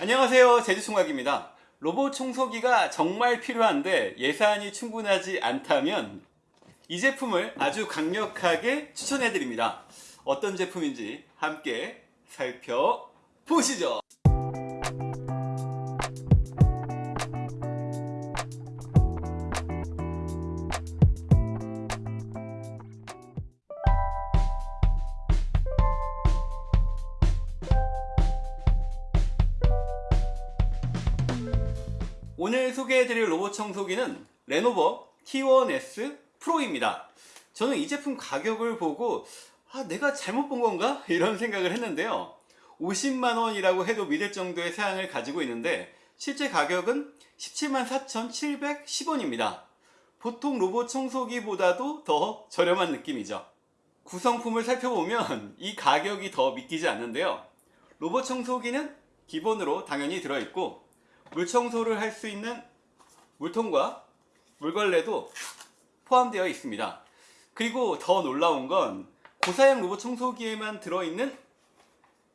안녕하세요. 제주총각입니다. 로봇 청소기가 정말 필요한데 예산이 충분하지 않다면 이 제품을 아주 강력하게 추천해 드립니다. 어떤 제품인지 함께 살펴보시죠 오늘 소개해드릴 로봇 청소기는 레노버 T1S 프로입니다. 저는 이 제품 가격을 보고 아 내가 잘못 본 건가? 이런 생각을 했는데요. 50만원이라고 해도 믿을 정도의 사양을 가지고 있는데 실제 가격은 17만 4,710원입니다. 보통 로봇 청소기보다도 더 저렴한 느낌이죠. 구성품을 살펴보면 이 가격이 더 믿기지 않는데요. 로봇 청소기는 기본으로 당연히 들어있고 물 청소를 할 수 있는 물통과 물걸레도 포함되어 있습니다. 그리고 더 놀라운 건 고사양 로봇 청소기에만 들어있는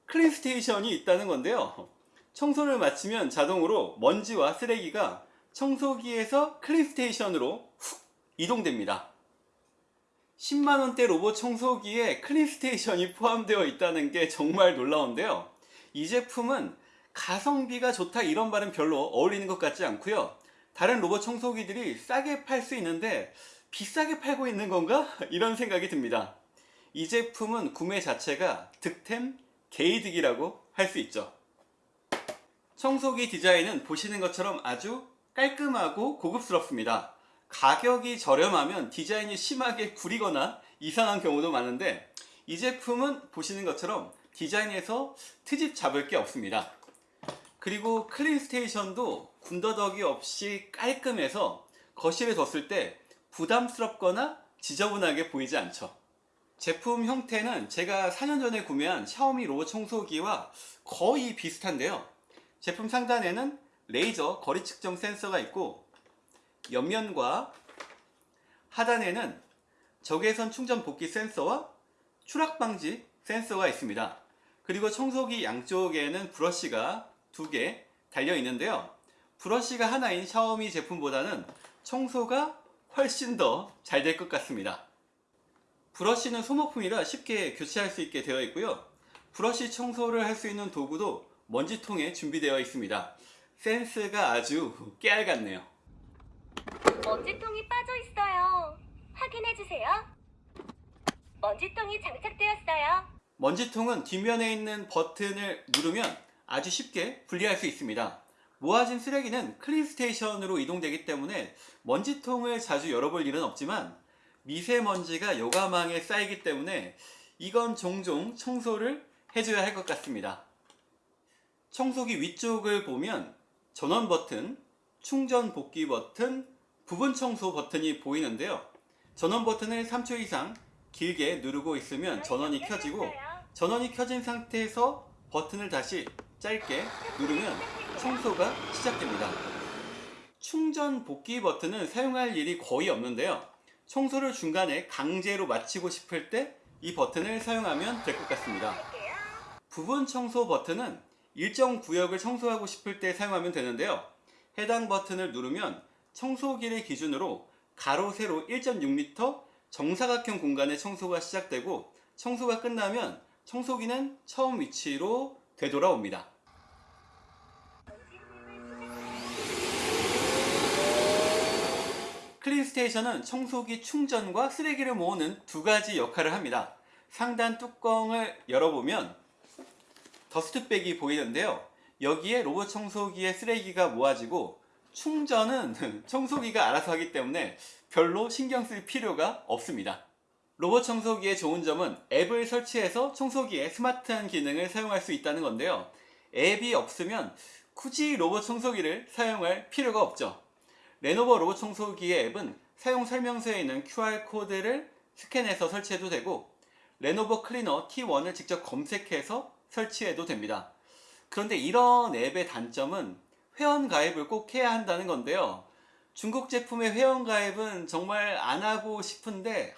clean station이 있다는 건데요. 청소를 마치면 자동으로 먼지와 쓰레기가 청소기에서 clean station으로 훅 이동됩니다. 10만원대 로봇 청소기에 clean station이 포함되어 있다는 게 정말 놀라운데요. 이 제품은 가성비가 좋다 이런 말은 별로 어울리는 것 같지 않고요. 다른 로봇 청소기들이 싸게 팔 수 있는데 비싸게 팔고 있는 건가? 이런 생각이 듭니다. 이 제품은 구매 자체가 득템 게이득이라고 할 수 있죠. 청소기 디자인은 보시는 것처럼 아주 깔끔하고 고급스럽습니다. 가격이 저렴하면 디자인이 심하게 구리거나 이상한 경우도 많은데 이 제품은 보시는 것처럼 디자인에서 트집 잡을 게 없습니다 그리고 clean station도 군더더기 없이 깔끔해서 거실에 뒀을 때 부담스럽거나 지저분하게 보이지 않죠. 제품 형태는 제가 4년 전에 구매한 샤오미 로봇 청소기와 거의 비슷한데요. 제품 상단에는 레이저 거리 측정 센서가 있고 옆면과 하단에는 적외선 충전 복귀 센서와 추락 방지 센서가 있습니다. 그리고 청소기 양쪽에는 브러쉬가 두 개 달려 있는데요 브러쉬가 하나인 샤오미 제품보다는 청소가 훨씬 더 잘 될 것 같습니다 브러쉬는 소모품이라 쉽게 교체할 수 있게 되어 있고요 브러쉬 청소를 할 수 있는 도구도 먼지통에 준비되어 있습니다 센스가 아주 깨알 같네요 먼지통이 빠져 있어요. 확인해 주세요. 먼지통이 장착되었어요. 먼지통은 뒷면에 있는 버튼을 누르면 아주 쉽게 분리할 수 있습니다. 모아진 쓰레기는 클린스테이션으로 이동되기 때문에 먼지통을 자주 열어볼 일은 없지만 미세먼지가 요가망에 쌓이기 때문에 이건 종종 청소를 해줘야 할 것 같습니다. 청소기 위쪽을 보면 전원 버튼, 충전 복귀 버튼, 부분 청소 버튼이 보이는데요. 전원 버튼을 3초 이상 길게 누르고 있으면 전원이 켜지고 전원이 켜진 상태에서 버튼을 다시 짧게 누르면 청소가 시작됩니다. 충전 복귀 버튼은 사용할 일이 거의 없는데요. 청소를 중간에 강제로 마치고 싶을 때 이 버튼을 사용하면 될 것 같습니다. 부분 청소 버튼은 일정 구역을 청소하고 싶을 때 사용하면 되는데요. 해당 버튼을 누르면 청소기를 기준으로 가로 세로 1.6m 정사각형 공간의 청소가 시작되고 청소가 끝나면 청소기는 처음 위치로 되돌아옵니다. 클린스테이션은 청소기 충전과 쓰레기를 모으는 두 가지 역할을 합니다. 상단 뚜껑을 열어보면 더스트백이 보이는데요. 여기에 로봇 청소기의 쓰레기가 모아지고 충전은 청소기가 알아서 하기 때문에 별로 신경 쓸 필요가 없습니다. 로봇 청소기의 좋은 점은 앱을 설치해서 청소기에 스마트한 기능을 사용할 수 있다는 건데요. 앱이 없으면 굳이 로봇 청소기를 사용할 필요가 없죠. 레노버 로봇 청소기의 앱은 사용 설명서에 있는 QR코드를 스캔해서 설치해도 되고 레노버 클리너 T1을 직접 검색해서 설치해도 됩니다. 그런데 이런 앱의 단점은 회원 가입을 꼭 해야 한다는 건데요. 중국 제품의 회원 가입은 정말 안 하고 싶은데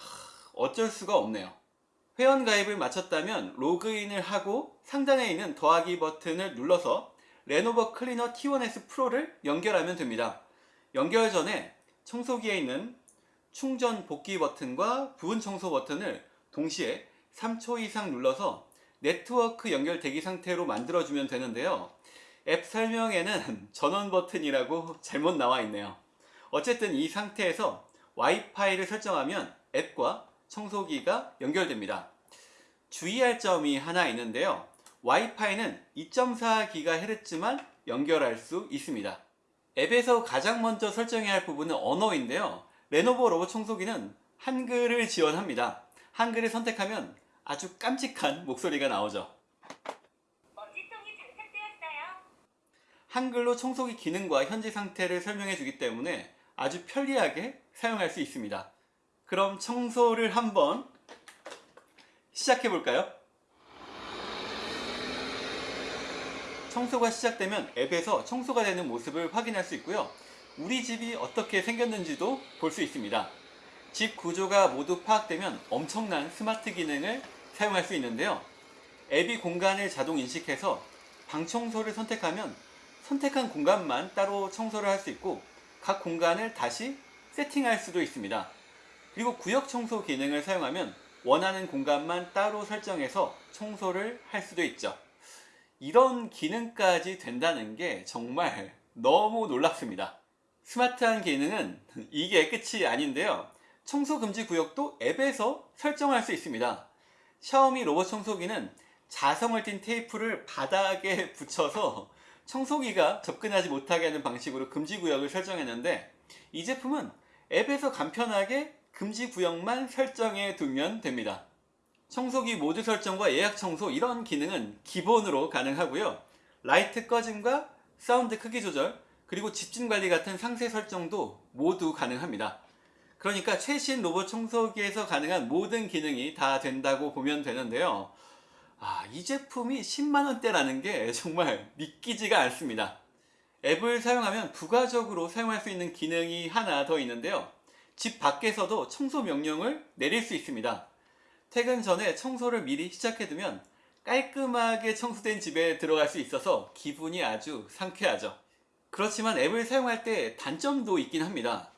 어쩔 수가 없네요. 회원 가입을 마쳤다면 로그인을 하고 상단에 있는 더하기 버튼을 눌러서 레노버 클리너 T1S 프로를 연결하면 됩니다. 연결 전에 청소기에 있는 충전 복귀 버튼과 부분 청소 버튼을 동시에 3초 이상 눌러서 네트워크 연결 대기 상태로 만들어주면 되는데요. 앱 설명에는 전원 버튼이라고 잘못 나와 있네요. 어쨌든 이 상태에서 와이파이를 설정하면 앱과 청소기가 연결됩니다. 주의할 점이 하나 있는데요. 와이파이는 2.4GHz만 연결할 수 있습니다. 앱에서 가장 먼저 설정해야 할 부분은 언어인데요. 레노버 로봇 청소기는 한글을 지원합니다. 한글을 선택하면 아주 깜찍한 목소리가 나오죠. 먼지통이 장착되었어요. 한글로 청소기 기능과 현재 상태를 설명해 주기 때문에 아주 편리하게 사용할 수 있습니다. 그럼 청소를 한번 시작해 볼까요? 청소가 시작되면 앱에서 청소가 되는 모습을 확인할 수 있고요. 우리 집이 어떻게 생겼는지도 볼 수 있습니다. 집 구조가 모두 파악되면 엄청난 스마트 기능을 사용할 수 있는데요. 앱이 공간을 자동 인식해서 방 청소를 선택하면 선택한 공간만 따로 청소를 할 수 있고 각 공간을 다시 세팅할 수도 있습니다. 그리고 구역 청소 기능을 사용하면 원하는 공간만 따로 설정해서 청소를 할 수도 있죠. 이런 기능까지 된다는 게 정말 너무 놀랍습니다. 스마트한 기능은 이게 끝이 아닌데요. 청소 금지 구역도 앱에서 설정할 수 있습니다. 샤오미 로봇 청소기는 자성을 띤 테이프를 바닥에 붙여서 청소기가 접근하지 못하게 하는 방식으로 금지 구역을 설정했는데 이 제품은 앱에서 간편하게 금지 구역만 설정해 두면 됩니다. 청소기 모드 설정과 예약 청소 이런 기능은 기본으로 가능하고요. 라이트 꺼짐과 사운드 크기 조절 그리고 집중 관리 같은 상세 설정도 모두 가능합니다. 그러니까 최신 로봇 청소기에서 가능한 모든 기능이 다 된다고 보면 되는데요. 아, 이 제품이 10만원대라는 게 정말 믿기지가 않습니다. 앱을 사용하면 부가적으로 사용할 수 있는 기능이 하나 더 있는데요. 집 밖에서도 청소 명령을 내릴 수 있습니다. 퇴근 전에 청소를 미리 시작해두면 깔끔하게 청소된 집에 들어갈 수 있어서 기분이 아주 상쾌하죠. 그렇지만 앱을 사용할 때 단점도 있긴 합니다.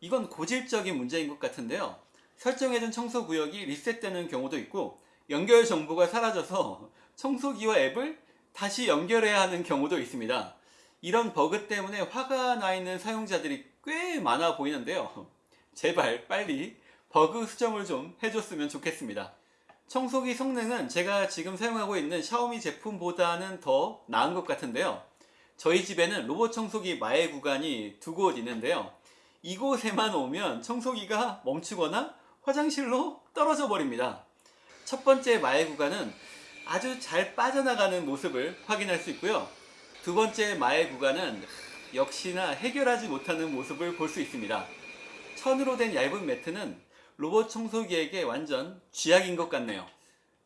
이건 고질적인 문제인 것 같은데요. 설정해둔 청소 구역이 리셋되는 경우도 있고 연결 정보가 사라져서 청소기와 앱을 다시 연결해야 하는 경우도 있습니다. 이런 버그 때문에 화가 나 있는 사용자들이 꽤 많아 보이는데요. 제발 빨리 버그 수정을 좀 해줬으면 좋겠습니다. 청소기 성능은 제가 지금 사용하고 있는 샤오미 제품보다는 더 나은 것 같은데요. 저희 집에는 로봇 청소기 마의 구간이 두 곳 있는데요. 이곳에만 오면 청소기가 멈추거나 화장실로 떨어져 버립니다. 첫 번째 마의 구간은 아주 잘 빠져나가는 모습을 확인할 수 있고요. 두 번째 마의 구간은 역시나 해결하지 못하는 모습을 볼 수 있습니다. 천으로 된 얇은 매트는 로봇 청소기에게 완전 쥐약인 것 같네요.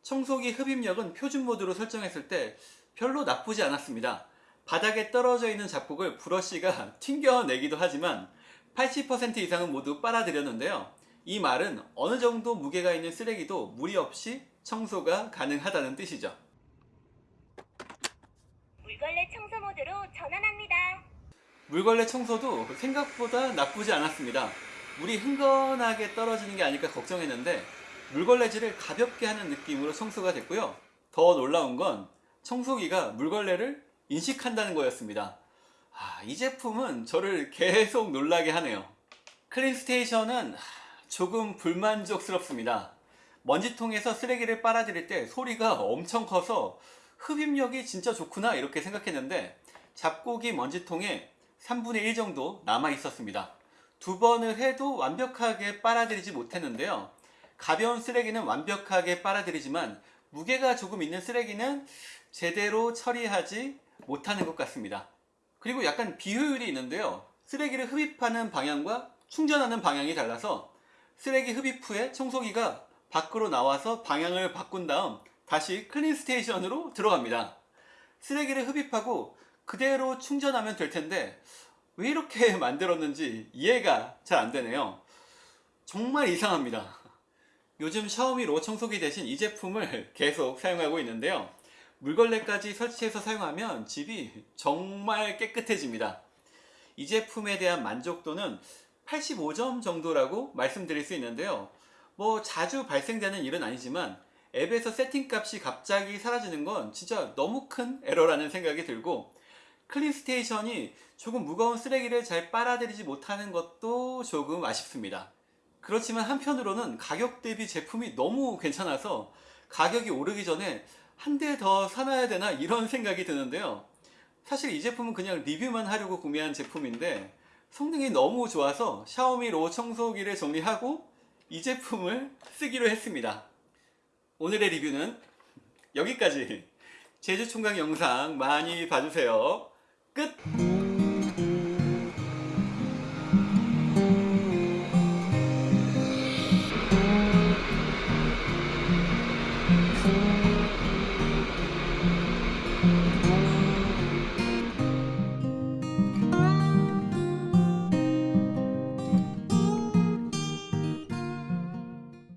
청소기 흡입력은 표준 모드로 설정했을 때 별로 나쁘지 않았습니다. 바닥에 떨어져 있는 잡곡을 브러쉬가 튕겨내기도 하지만 80% 이상은 모두 빨아들였는데요. 이 말은 어느 정도 무게가 있는 쓰레기도 무리 없이 청소가 가능하다는 뜻이죠. 물걸레 청소 모드로 전환합니다. 물걸레 청소도 생각보다 나쁘지 않았습니다. 물이 흥건하게 떨어지는 게 아닐까 걱정했는데 물걸레질을 가볍게 하는 느낌으로 청소가 됐고요. 더 놀라운 건 청소기가 물걸레를 인식한다는 거였습니다. 아, 이 제품은 저를 계속 놀라게 하네요. 클린스테이션은 조금 불만족스럽습니다. 먼지통에서 쓰레기를 빨아들일 때 소리가 엄청 커서 흡입력이 진짜 좋구나 이렇게 생각했는데 잡곡이 먼지통에 3분의 1 정도 남아 있었습니다. 두 번을 해도 완벽하게 빨아들이지 못했는데요. 가벼운 쓰레기는 완벽하게 빨아들이지만 무게가 조금 있는 쓰레기는 제대로 처리하지 못하는 것 같습니다. 그리고 약간 비효율이 있는데요. 쓰레기를 흡입하는 방향과 충전하는 방향이 달라서 쓰레기 흡입 후에 청소기가 밖으로 나와서 방향을 바꾼 다음 다시 clean station으로 들어갑니다. 쓰레기를 흡입하고 그대로 충전하면 될 텐데 왜 이렇게 만들었는지 이해가 잘 안 되네요. 정말 이상합니다. 요즘 샤오미 로봇 청소기 대신 이 제품을 계속 사용하고 있는데요. 물걸레까지 설치해서 사용하면 집이 정말 깨끗해집니다. 이 제품에 대한 만족도는 85점 정도라고 말씀드릴 수 있는데요. 뭐 자주 발생되는 일은 아니지만 앱에서 세팅값이 갑자기 사라지는 건 진짜 너무 큰 에러라는 생각이 들고 clean station이 조금 무거운 쓰레기를 잘 빨아들이지 못하는 것도 조금 아쉽습니다. 그렇지만 한편으로는 가격 대비 제품이 너무 괜찮아서 가격이 오르기 전에 한 대 더 사놔야 되나 이런 생각이 드는데요. 사실 이 제품은 그냥 리뷰만 하려고 구매한 제품인데 성능이 너무 좋아서 샤오미 로 청소기를 정리하고 이 제품을 쓰기로 했습니다. 오늘의 리뷰는 여기까지 제주 총각 영상 많이 봐주세요. 끝!